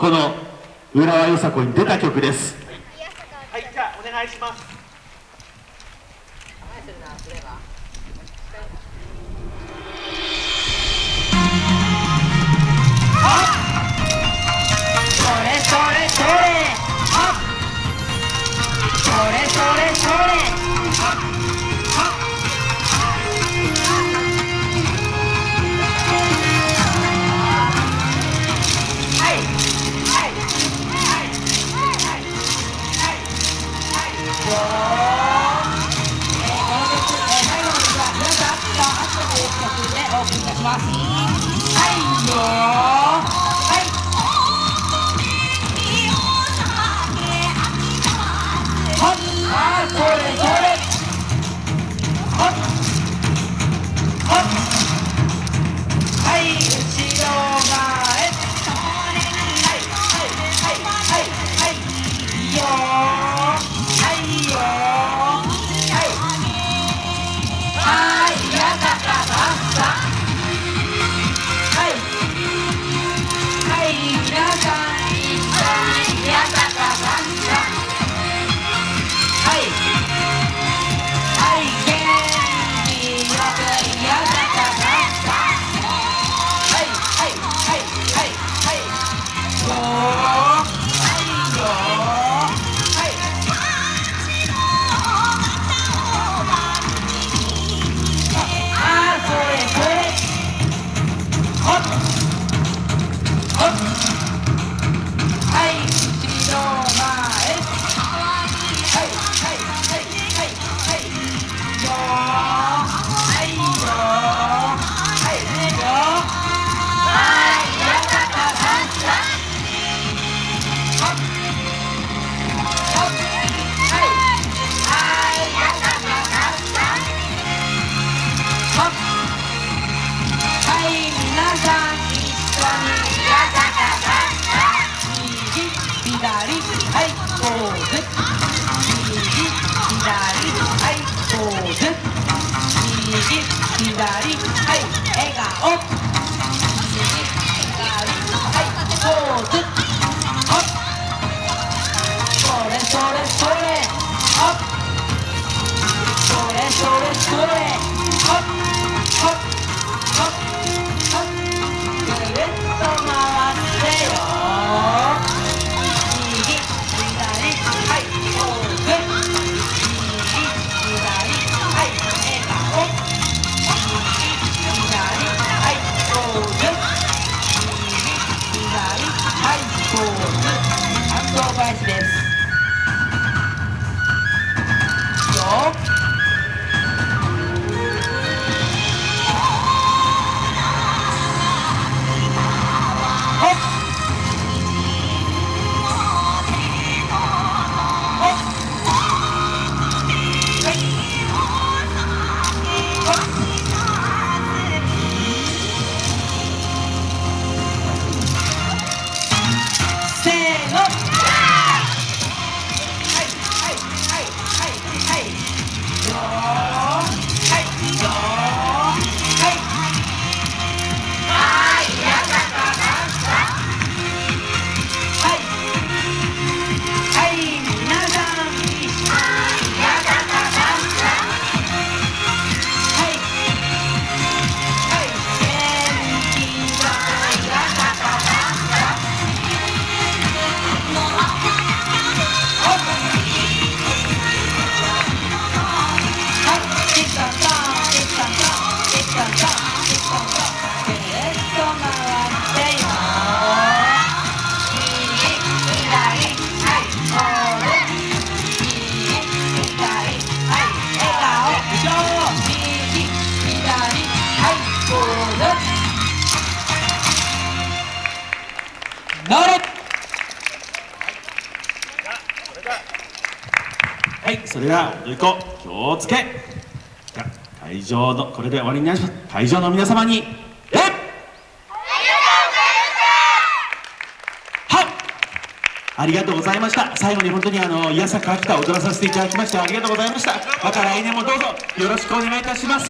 この浦和よさこに出た曲です。はいじゃあお願いします。それそれそれ。はっ。それそれそれお送皆さん一緒にやったかさんさ右左はいポーズ右左はいポーズ右左はい笑顔右左はいポーズほっそれそれそれほっそれそれそれほっほっほっなれはいそれでは踊り子気をつけ。会場のこれで終わりになります会場の皆様にえっ！ありがとうございました。最後に本当にあの「いやさか秋田」踊らさせていただきましてありがとうございました。また来年もどうぞよろしくお願いいたします。